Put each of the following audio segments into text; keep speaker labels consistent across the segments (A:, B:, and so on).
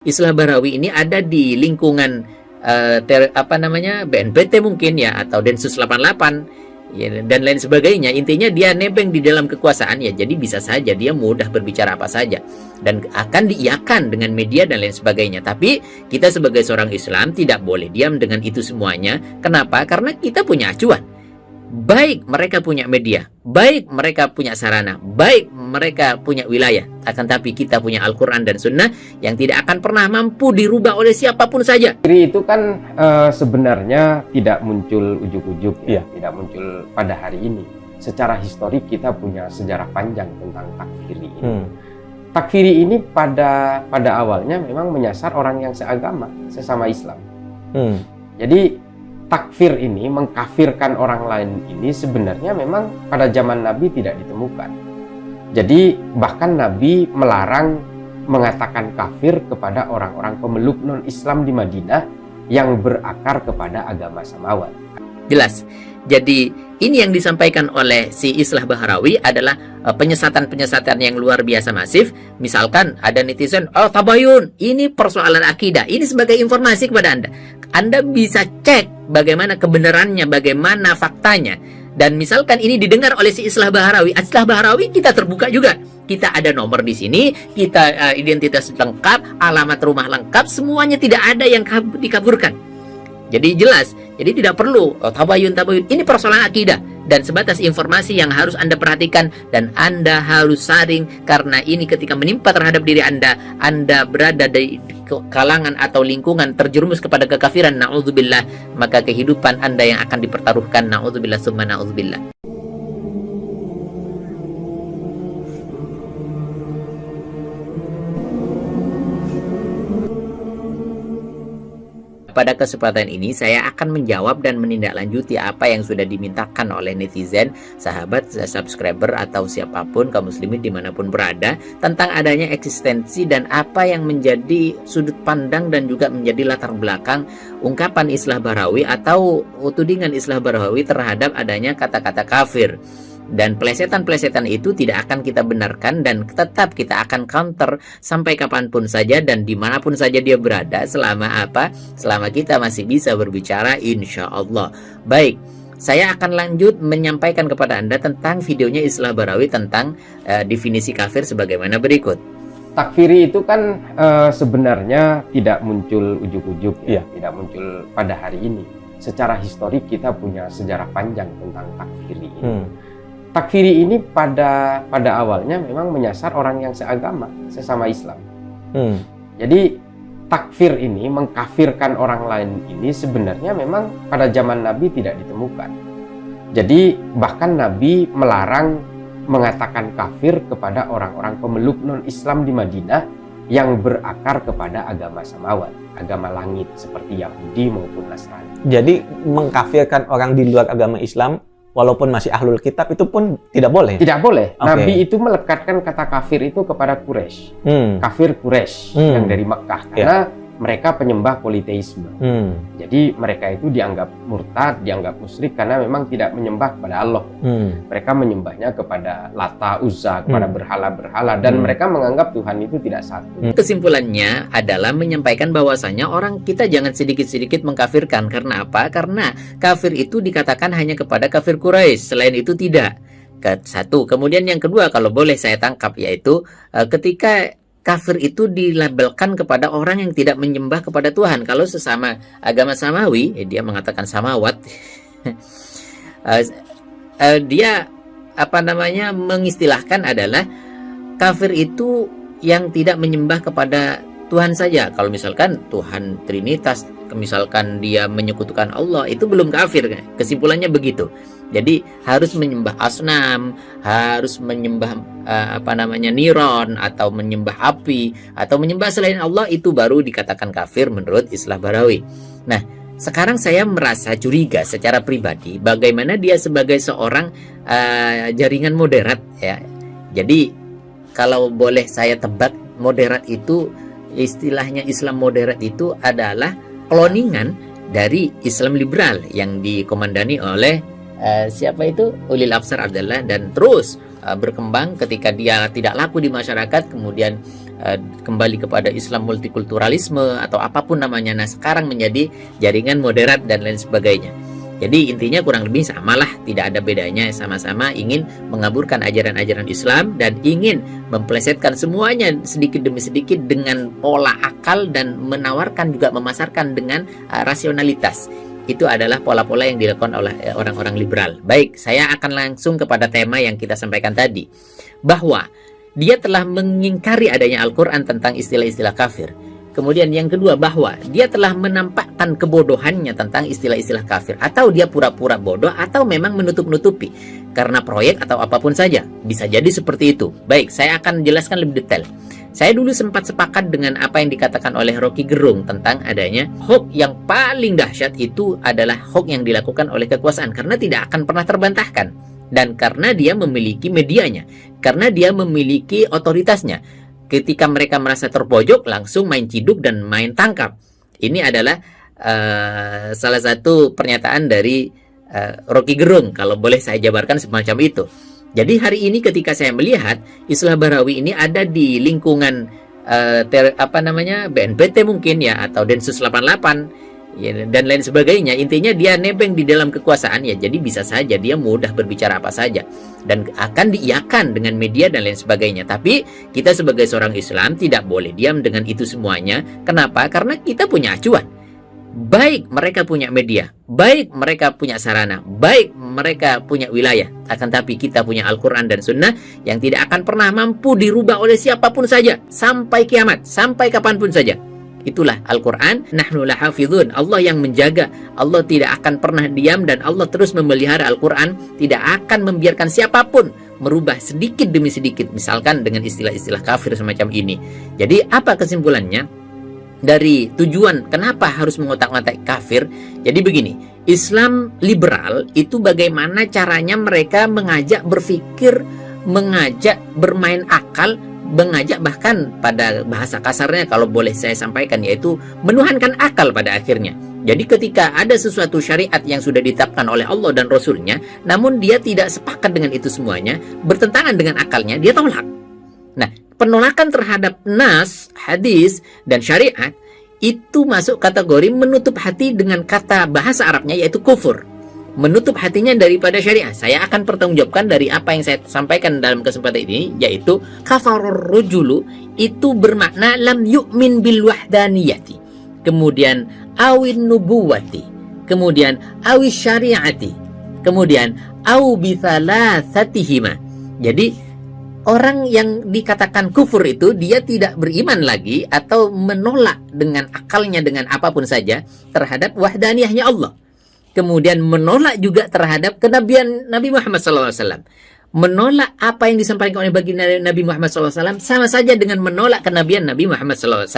A: Islah Barawi ini ada di lingkungan uh, ter, apa namanya BNPT mungkin ya atau Densus 88 ya, dan lain sebagainya. Intinya dia nebeng di dalam kekuasaan ya. Jadi bisa saja dia mudah berbicara apa saja dan akan diiakan dengan media dan lain sebagainya. Tapi kita sebagai seorang Islam tidak boleh diam dengan itu semuanya. Kenapa? Karena kita punya acuan baik mereka punya media, baik mereka punya sarana, baik mereka punya wilayah, akan tapi kita punya Al-Quran dan Sunnah yang tidak akan pernah mampu dirubah oleh siapa pun saja.
B: Takfiri itu kan e, sebenarnya tidak muncul ujuk-ujuk, ya, iya. tidak muncul pada hari ini. Secara historik kita punya sejarah panjang tentang takfiri ini. Hmm. Takfiri ini pada pada awalnya memang menyasar orang yang seagama, sesama Islam. Hmm. Jadi takfir ini, mengkafirkan orang lain ini sebenarnya memang pada zaman Nabi tidak ditemukan. Jadi bahkan Nabi melarang mengatakan kafir kepada orang-orang pemeluk non-Islam di Madinah yang berakar kepada agama Samawat.
A: Jelas. Jadi ini yang disampaikan oleh si Islah Bahrawi adalah uh, penyesatan-penyesatan yang luar biasa masif. Misalkan ada netizen, oh tabayun, ini persoalan akidah. Ini sebagai informasi kepada Anda. Anda bisa cek bagaimana kebenarannya, bagaimana faktanya. Dan misalkan ini didengar oleh si Islah Bahrawi, Islah Bahrawi kita terbuka juga. Kita ada nomor di sini, kita uh, identitas lengkap, alamat rumah lengkap, semuanya tidak ada yang dikaburkan. Jadi jelas jadi tidak perlu oh, tabayun tabayun. Ini persoalan akidah dan sebatas informasi yang harus Anda perhatikan dan Anda harus saring karena ini ketika menimpa terhadap diri Anda, Anda berada di kalangan atau lingkungan terjerumus kepada kekafiran naudzubillah, maka kehidupan Anda yang akan dipertaruhkan naudzubillah summa naudzubillah. Pada kesempatan ini saya akan menjawab dan menindaklanjuti apa yang sudah dimintakan oleh netizen, sahabat, subscriber atau siapa pun kaum muslimin di mana pun berada tentang adanya eksistensi dan apa yang menjadi sudut pandang dan juga menjadi latar belakang ungkapan Islah Barawi atau tudingan Islah Barawi terhadap adanya kata-kata kafir dan plesetan-plesetan itu tidak akan kita benarkan dan tetap kita akan counter sampai kapan pun saja dan di mana pun saja dia berada selama apa? Selama kita masih bisa berbicara insya Allah. Baik saya akan lanjut menyampaikan kepada anda tentang videonya Islah Barawi tentang uh, definisi kafir sebagaimana berikut.
B: Takfiri itu kan uh, sebenarnya tidak muncul ujuk-ujuk ya, ya, tidak muncul pada hari ini. Secara historik kita punya sejarah panjang tentang takfiri ini. Hmm takfiri ini pada pada awalnya memang menyasar orang yang seagama, sesama Islam. Hmm. Jadi takfir ini, mengkafirkan orang lain ini sebenarnya memang pada zaman Nabi tidak ditemukan. Jadi bahkan Nabi melarang mengatakan kafir kepada orang-orang pemeluk non-Islam di Madinah yang berakar kepada agama samawat, agama langit seperti Yahudi maupun Nasrani.
C: Jadi mengkafirkan orang di luar agama Islam walaupun masih ahlul kitab itu pun tidak boleh.
B: Tidak boleh. Okay. Nabi itu melekatkan kata kafir itu kepada Quraisy. Hmm. Kafir Quraisy hmm. yang dari Mekah ya. karena yeah mereka penyembah politeisme. Hmm. Jadi mereka itu dianggap murtad, dianggap musyrik karena memang tidak menyembah kepada Allah. Hmm. Mereka menyembahnya kepada Lata, Uzza, kepada hmm. berhala-berhala dan hmm. mereka menganggap Tuhan itu tidak satu.
A: Hmm. Kesimpulannya adalah menyampaikan bahwasanya orang kita jangan sedikit-sedikit mengkafirkan karena apa? Karena kafir itu dikatakan hanya kepada kafir Quraisy, selain itu tidak satu. Kemudian yang kedua kalau boleh saya tangkap yaitu uh, ketika kafir itu dilabelkan kepada orang yang tidak menyembah kepada Tuhan. Kalau sesama agama samawi, eh, dia mengatakan samawat, uh, dia apa namanya mengistilahkan adalah kafir itu yang tidak menyembah kepada Tuhan saja. Kalau misalkan Tuhan Trinitas, misalkan dia menyekutukan Allah, itu belum kafir. Kesimpulannya begitu. Jadi harus menyembah asnam, harus menyembah uh, apa namanya niron atau menyembah api atau menyembah selain Allah itu baru dikatakan kafir menurut Islah Barawi. Nah, sekarang saya merasa curiga secara pribadi bagaimana dia sebagai seorang uh, jaringan moderat ya. Jadi kalau boleh saya tebak moderat itu istilahnya Islam moderat itu adalah kloningan dari Islam liberal yang dikomandani oleh uh, siapa itu Ulil Absar Abdullah dan terus uh, berkembang ketika dia tidak laku di masyarakat kemudian uh, kembali kepada Islam multikulturalisme atau apa pun namanya. Nah, sekarang menjadi jaringan moderat dan lain sebagainya. Jadi intinya kurang lebih samalah, tidak ada bedanya, sama-sama ingin mengaburkan ajaran-ajaran Islam dan ingin memplesetkan semuanya sedikit demi sedikit dengan pola akal dan menawarkan juga memasarkan dengan uh, rasionalitas. Itu adalah pola-pola yang dilakukan oleh uh, orang-orang liberal. Baik, saya akan langsung kepada tema yang kita sampaikan tadi. Bahwa dia telah mengingkari adanya Al-Quran tentang istilah-istilah kafir Kemudian yang kedua bahwa dia telah menampakkan kebodohannya tentang istilah-istilah kafir atau dia pura-pura bodoh atau memang menutup-nutupi karena proyek atau apa pun saja. Bisa jadi seperti itu. Baik, saya akan jelaskan lebih detail. Saya dulu sempat sepakat dengan apa yang dikatakan oleh Rocky Gerung tentang adanya hoax yang paling dahsyat itu adalah hoax yang dilakukan oleh kekuasaan karena tidak akan pernah terbantahkan dan karena dia memiliki medianya, karena dia memiliki otoritasnya ketika mereka merasa terpojok langsung main ciduk dan main tangkap. Ini adalah uh, salah satu pernyataan dari uh, Rocky Gerung kalau boleh saya jabarkan semacam itu. Jadi hari ini ketika saya melihat Islah Barawi ini ada di lingkungan uh, ter, apa namanya BNPT mungkin ya atau Densus 88 ya, dan lain sebagainya. Intinya dia nebeng di dalam kekuasaan ya, jadi bisa saja dia mudah berbicara apa saja dan akan diiakan dengan media dan lain sebagainya. Tapi kita sebagai seorang Islam tidak boleh diam dengan itu semuanya. Kenapa? Karena kita punya acuan. Baik mereka punya media, baik mereka punya sarana, baik mereka punya wilayah. Akan tapi kita punya Al-Quran dan Sunnah yang tidak akan pernah mampu dirubah oleh siapa pun saja. Sampai kiamat, sampai kapan pun saja. Itulah Al-Quran. Nahnu lahafidhun. Allah yang menjaga. Allah tidak akan pernah diam dan Allah terus memelihara Al-Quran. Tidak akan membiarkan siapa pun merubah sedikit demi sedikit. Misalkan dengan istilah-istilah kafir semacam ini. Jadi apa kesimpulannya? Dari tujuan kenapa harus mengotak-ngatik kafir. Jadi begini. Islam liberal itu bagaimana caranya mereka mengajak berpikir, mengajak bermain akal mengajak bahkan pada bahasa kasarnya kalau boleh saya sampaikan yaitu menuhankan akal pada akhirnya. Jadi ketika ada sesuatu syariat yang sudah ditetapkan oleh Allah dan Rasulnya, namun dia tidak sepakat dengan itu semuanya, bertentangan dengan akalnya, dia tolak. Nah, penolakan terhadap nas, hadis, dan syariat itu masuk kategori menutup hati dengan kata bahasa Arabnya yaitu kufur menutup hatinya daripada syariah. Saya akan pertanggungjawabkan dari apa yang saya sampaikan dalam kesempatan ini, yaitu kafarur rujulu itu bermakna lam yu'min bil wahdaniyati. Kemudian awin nubuwati. Kemudian awis syariati. Kemudian au bithalathatihima. Jadi orang yang dikatakan kufur itu dia tidak beriman lagi atau menolak dengan akalnya dengan apa pun saja terhadap wahdaniyahnya Allah kemudian menolak juga terhadap kenabian Nabi Muhammad SAW. Menolak apa yang disampaikan oleh baginda Nabi Muhammad SAW sama saja dengan menolak kenabian Nabi Muhammad SAW.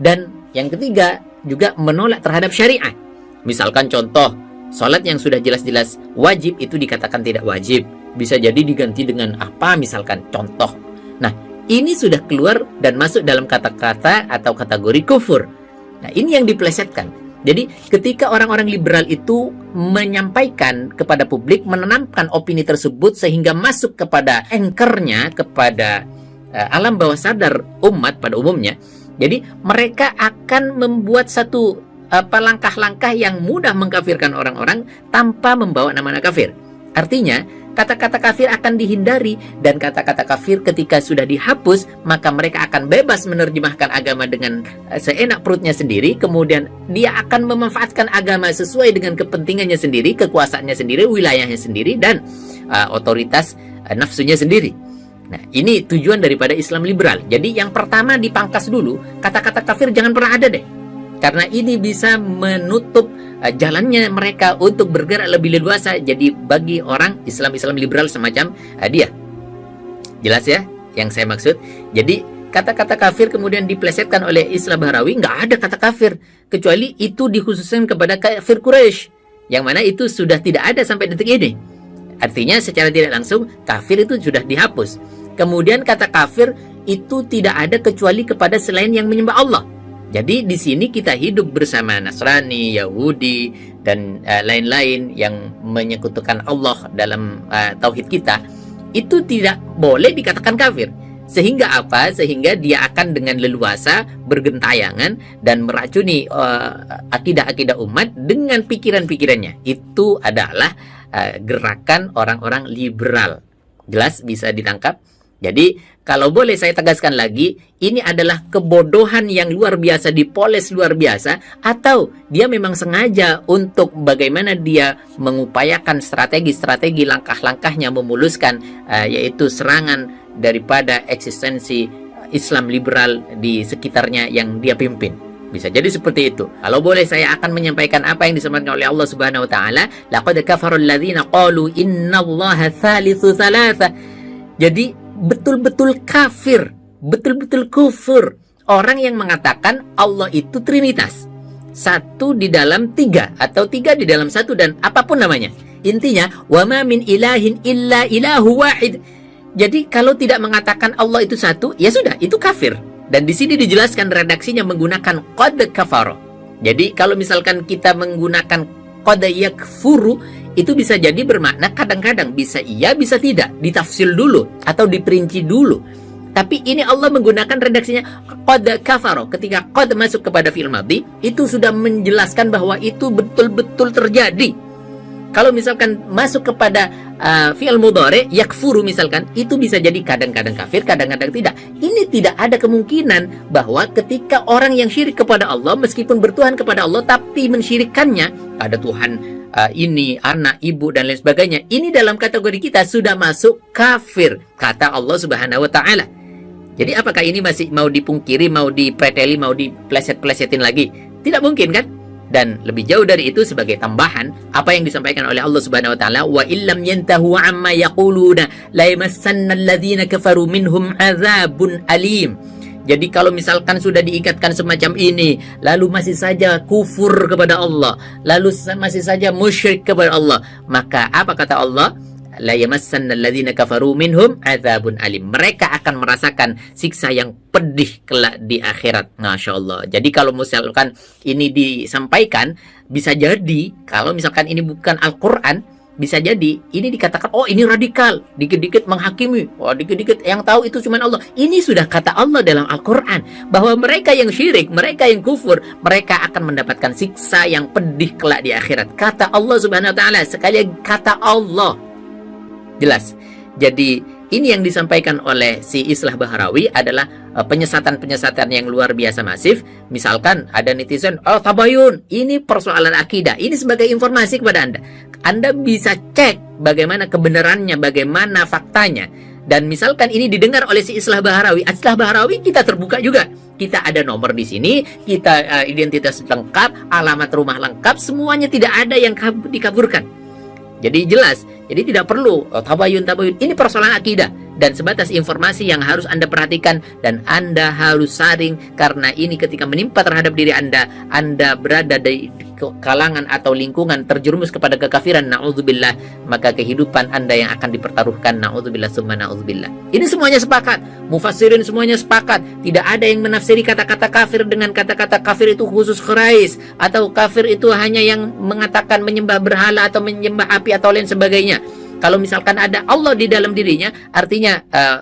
A: Dan yang ketiga juga menolak terhadap syariat. Misalkan contoh, sholat yang sudah jelas-jelas wajib itu dikatakan tidak wajib. Bisa jadi diganti dengan apa misalkan contoh. Nah, ini sudah keluar dan masuk dalam kata-kata atau kategori kufur. Nah, ini yang diplesetkan. Jadi ketika orang-orang liberal itu menyampaikan kepada publik, menanamkan opini tersebut sehingga masuk kepada anchornya, kepada uh, alam bawah sadar umat pada umumnya. Jadi mereka akan membuat satu apa langkah-langkah yang mudah mengkafirkan orang-orang tanpa membawa nama kafir. Artinya, kata-kata kafir akan dihindari dan kata-kata kafir ketika sudah dihapus, maka mereka akan bebas menerjemahkan agama dengan eh, seenak perutnya sendiri, kemudian dia akan memanfaatkan agama sesuai dengan kepentingannya sendiri, kekuasaannya sendiri, wilayahnya sendiri dan uh, otoritas uh, nafsunya sendiri. Nah, ini tujuan daripada Islam liberal. Jadi yang pertama dipangkas dulu, kata-kata kafir jangan pernah ada deh. Karena ini bisa menutup jalannya mereka untuk bergerak lebih leluasa jadi bagi orang Islam-Islam liberal semacam uh, dia. Jelas ya yang saya maksud? Jadi kata-kata kafir kemudian diplesetkan oleh Islam Bahrawi nggak ada kata kafir kecuali itu dikhususkan kepada kafir Quraisy yang mana itu sudah tidak ada sampai detik ini. Artinya secara tidak langsung kafir itu sudah dihapus. Kemudian kata kafir itu tidak ada kecuali kepada selain yang menyembah Allah. Jadi di sini kita hidup bersama Nasrani, Yahudi dan eh, lain-lain uh, yang menyekutukan Allah dalam uh, tauhid kita itu tidak boleh dikatakan kafir. Sehingga apa? Sehingga dia akan dengan leluasa bergentayangan dan meracuni akidah-akidah uh, umat dengan pikiran-pikirannya. Itu adalah uh, gerakan orang-orang liberal. Jelas bisa ditangkap? Jadi, kalau boleh saya tegaskan lagi, ini adalah kebodohan yang luar biasa, dipoles luar biasa, atau dia memang sengaja untuk bagaimana dia mengupayakan strategi-strategi langkah-langkahnya memuluskan, uh, yaitu serangan daripada eksistensi Islam liberal di sekitarnya yang dia pimpin. Bisa jadi seperti itu. Kalau boleh saya akan menyampaikan apa yang disampaikan oleh Allah Subhanahu wa taala, laqad kafarul ladzina qalu innallaha thalithu thalatha. Jadi betul-betul kafir, betul-betul kufur. Orang yang mengatakan Allah itu trinitas. Satu di dalam tiga, atau tiga di dalam satu, dan apa pun namanya. Intinya, wama min ilahin illa ilahu wahid. Jadi kalau tidak mengatakan Allah itu satu, ya sudah, itu kafir. Dan di sini dijelaskan redaksinya menggunakan qad kafaro. Jadi kalau misalkan kita menggunakan qad yakfuru, itu bisa jadi bermakna kadang-kadang bisa iya bisa tidak. Ditafsir dulu atau diperinci dulu. Tapi ini Allah menggunakan redaksinya qad kafaro ketika qad masuk kepada fi'il madhi itu sudah menjelaskan bahwa itu betul-betul terjadi. Kalau misalkan masuk kepada uh, fi'il mudhari yakfuru misalkan itu bisa jadi kadang-kadang kafir kadang-kadang tidak. Ini tidak ada kemungkinan bahwa ketika orang yang syirik kepada Allah meskipun bertuhan kepada Allah tapi mensyirikannya ada Tuhan uh, ini anak, ibu dan lain sebagainya. Ini dalam kategori kita sudah masuk kafir kata Allah Subhanahu wa taala. Jadi apakah ini masih mau dipungkiri, mau dipreteli, mau dipleset-plesetin lagi? Tidak mungkin kan? Dan lebih jauh dari itu sebagai tambahan apa yang disampaikan oleh Allah Subhanahu wa taala wa illam yantahu amma yaquluna la yamassanna alladhina kafaru minhum adzabun alim. Jadi kalau misalkan sudah diingatkan semacam ini, lalu masih saja kufur kepada Allah, lalu masih saja musyrik kepada Allah, maka apa kata Allah? La kafaru minhum adzabun. Mereka akan merasakan siksa yang pedih kelak di akhirat. Masya Allah. Jadi kalau misalkan ini disampaikan, bisa jadi kalau misalkan ini bukan Al-Quran, bisa jadi ini dikatakan oh ini radikal dikit-dikit menghakimi. Oh dikit-dikit yang tahu itu cuma Allah. Ini sudah kata Allah dalam Al-Quran bahwa mereka yang syirik mereka yang kufur mereka akan mendapatkan siksa yang pedih kelak di akhirat. Kata Allah subhanahu wa ta'ala sekali kata Allah. Jelas. Jadi ini yang disampaikan oleh si Islah Bahrawi adalah uh, penyesatan-penyesatan yang luar biasa masif. Misalkan ada netizen, oh tabayun, ini persoalan akidah. Ini sebagai informasi kepada Anda. Anda bisa cek bagaimana kebenarannya, bagaimana faktanya. Dan misalkan ini didengar oleh si Islah Bahrawi, Islah Bahrawi kita terbuka juga. Kita ada nomor di sini, kita uh, identitas lengkap, alamat rumah lengkap, semuanya tidak ada yang dikaburkan. Jadi jelas, jadi tidak perlu oh, tabayun tabayun. Ini persoalan akidah dan sebatas informasi yang harus Anda perhatikan dan Anda harus saring karena ini ketika menimpa terhadap diri Anda, Anda berada di kalangan atau lingkungan terjerumus kepada kekafiran naudzubillah maka kehidupan anda yang akan dipertaruhkan naudzubillah summa naudzubillah. Ini semuanya sepakat mufassirin semuanya sepakat. Tidak ada yang menafsiri kata-kata kafir dengan kata-kata kafir itu khusus kerais atau kafir itu hanya yang mengatakan menyembah berhala atau menyembah api atau lain sebagainya kalau misalkan ada Allah di dalam dirinya artinya uh,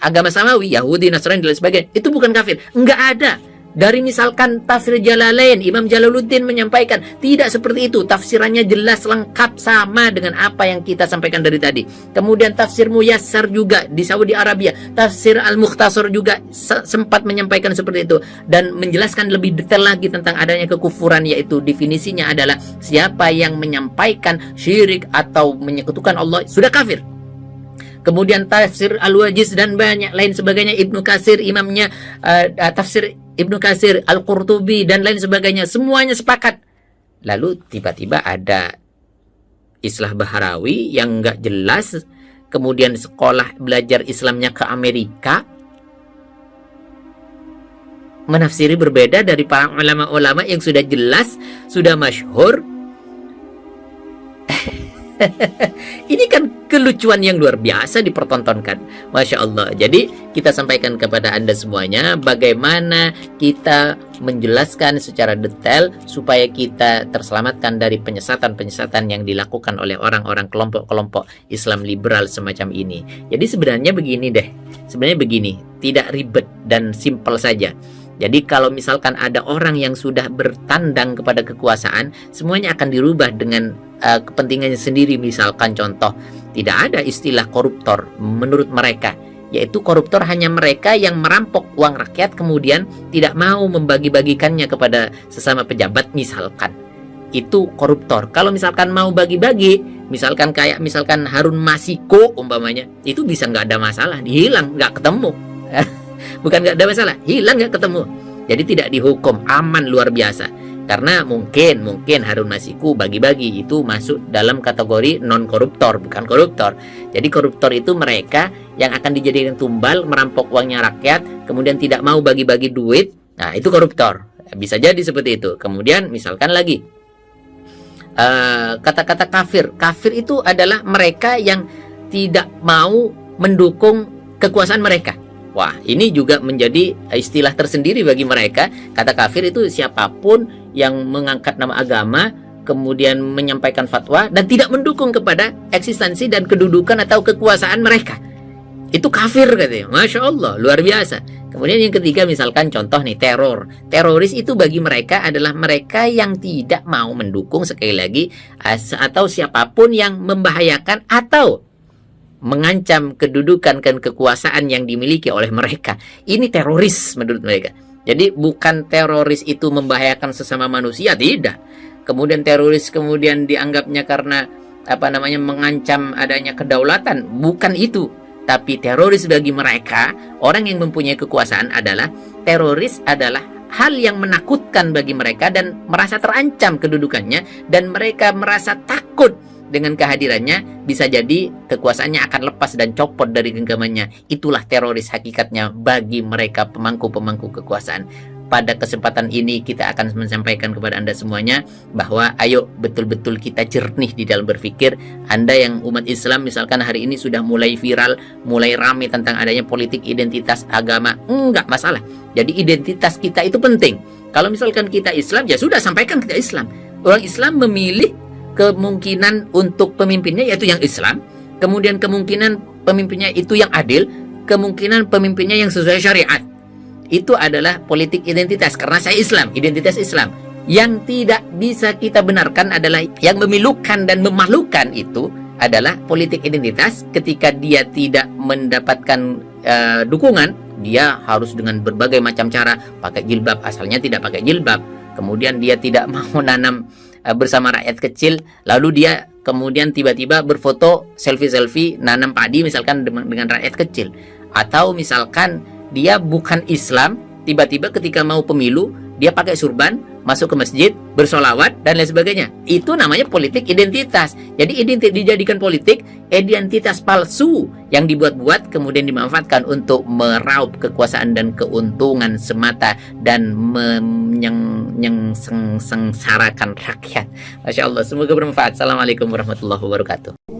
A: agama samawi Yahudi Nasrani dan sebagainya itu bukan kafir. Enggak ada dari misalkan tafsir Jalalain, Imam Jalaluddin menyampaikan tidak seperti itu. Tafsirannya jelas lengkap sama dengan apa yang kita sampaikan dari tadi. Kemudian tafsir Muyassar juga di Saudi Arabia. Tafsir Al-Mukhtasar juga sempat menyampaikan seperti itu. Dan menjelaskan lebih detail lagi tentang adanya kekufuran yaitu definisinya adalah siapa yang menyampaikan syirik atau menyekutukan Allah sudah kafir kemudian tafsir Al-Wajiz dan banyak lain sebagainya Ibnu Kasir imamnya uh, tafsir Ibnu Kasir, Al-Qurtubi dan lain sebagainya semuanya sepakat. Lalu tiba-tiba ada Islah Baharawi yang nggak jelas, kemudian sekolah belajar Islamnya ke Amerika, menafsiri berbeda dari para ulama-ulama yang sudah jelas, sudah masyhur. Ini kan kelucuan yang luar biasa dipertontonkan. Masya Allah. Jadi kita sampaikan kepada Anda semuanya bagaimana kita menjelaskan secara detail supaya kita terselamatkan dari penyesatan-penyesatan yang dilakukan oleh orang-orang kelompok-kelompok Islam liberal semacam ini. Jadi sebenarnya begini deh. Sebenarnya begini, tidak ribet dan simpel saja. Jadi kalau misalkan ada orang yang sudah bertandang kepada kekuasaan, semuanya akan dirubah dengan uh, kepentingannya sendiri. Misalkan contoh, tidak ada istilah koruptor menurut mereka, yaitu koruptor hanya mereka yang merampok uang rakyat kemudian tidak mau membagi-bagikannya kepada sesama pejabat misalkan. Itu koruptor. Kalau misalkan mau bagi-bagi, misalkan kayak misalkan Harun Masiko umpamanya, itu bisa nggak ada masalah, hilang, nggak ketemu. bukan nggak ada masalah hilang nggak ketemu jadi tidak dihukum aman luar biasa karena mungkin mungkin Harun Masiku bagi-bagi itu masuk dalam kategori non koruptor bukan koruptor. Jadi koruptor itu mereka yang akan dijadikan tumbal merampok uangnya rakyat kemudian tidak mau bagi-bagi duit. Nah itu koruptor. Bisa jadi seperti itu. Kemudian misalkan lagi eh, kata-kata uh, kafir. Kafir itu adalah mereka yang tidak mau mendukung kekuasaan mereka Wah, ini juga menjadi istilah tersendiri bagi mereka. Kata kafir itu siapa pun yang mengangkat nama agama, kemudian menyampaikan fatwa dan tidak mendukung kepada eksistensi dan kedudukan atau kekuasaan mereka. Itu kafir katanya. Masya Allah, luar biasa. Kemudian yang ketiga misalkan contoh nih teror. Teroris itu bagi mereka adalah mereka yang tidak mau mendukung sekali lagi atau siapa pun yang membahayakan atau mengancam kedudukan dan kekuasaan yang dimiliki oleh mereka. Ini teroris menurut mereka. Jadi bukan teroris itu membahayakan sesama manusia, tidak. Kemudian teroris kemudian dianggapnya karena apa namanya mengancam adanya kedaulatan, bukan itu. Tapi teroris bagi mereka, orang yang mempunyai kekuasaan adalah teroris adalah hal yang menakutkan bagi mereka dan merasa terancam kedudukannya dan mereka merasa takut dengan kehadirannya bisa jadi kekuasaannya akan lepas dan copot dari genggamannya. Itulah teroris hakikatnya bagi mereka pemangku-pemangku kekuasaan. Pada kesempatan ini kita akan menyampaikan kepada Anda semuanya bahwa ayo betul-betul kita jernih di dalam berpikir. Anda yang umat Islam misalkan hari ini sudah mulai viral, mulai ramai tentang adanya politik identitas agama. Enggak masalah. Jadi identitas kita itu penting. Kalau misalkan kita Islam ya sudah sampaikan kita Islam. Orang Islam memilih kemungkinan untuk pemimpinnya yaitu yang Islam, kemudian kemungkinan pemimpinnya itu yang adil, kemungkinan pemimpinnya yang sesuai syariat. Itu adalah politik identitas karena saya Islam, identitas Islam. Yang tidak bisa kita benarkan adalah yang memilukan dan memalukan itu adalah politik identitas ketika dia tidak mendapatkan uh, dukungan, dia harus dengan berbagai macam cara pakai jilbab asalnya tidak pakai jilbab. Kemudian dia tidak mau nanam Eh, bersama rakyat kecil. Lalu dia kemudian tiba-tiba berfoto selfie-selfie nanam padi misalkan dengan, dengan rakyat kecil. Atau misalkan dia bukan Islam tiba-tiba ketika mau pemilu dia pakai surban masuk ke masjid bersolawat dan lain sebagainya itu namanya politik identitas jadi identitas dijadikan politik identitas palsu yang dibuat-buat kemudian dimanfaatkan untuk meraup kekuasaan dan keuntungan semata dan menyeng yang sengsarakan rakyat. Masya Allah, semoga bermanfaat. Assalamualaikum warahmatullahi wabarakatuh.